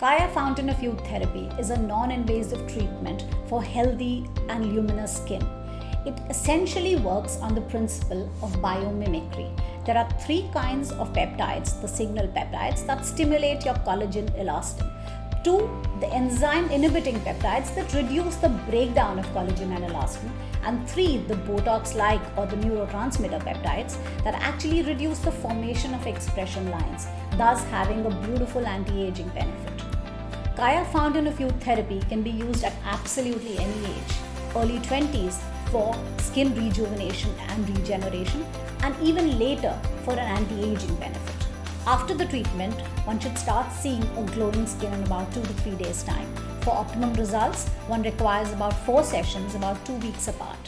Kaya Fountain of Youth Therapy is a non invasive treatment for healthy and luminous skin. It essentially works on the principle of biomimicry. There are three kinds of peptides, the signal peptides, that stimulate your collagen elastin. Two, the enzyme inhibiting peptides that reduce the breakdown of collagen and elastin. And three, the Botox like or the neurotransmitter peptides that actually reduce the formation of expression lines, thus having a beautiful anti aging benefit. Kaya Fountain of Youth therapy can be used at absolutely any age, early 20s for skin rejuvenation and regeneration, and even later for an anti aging benefit. After the treatment, one should start seeing a glowing skin in about 2 to 3 days' time. For optimum results, one requires about 4 sessions about 2 weeks apart.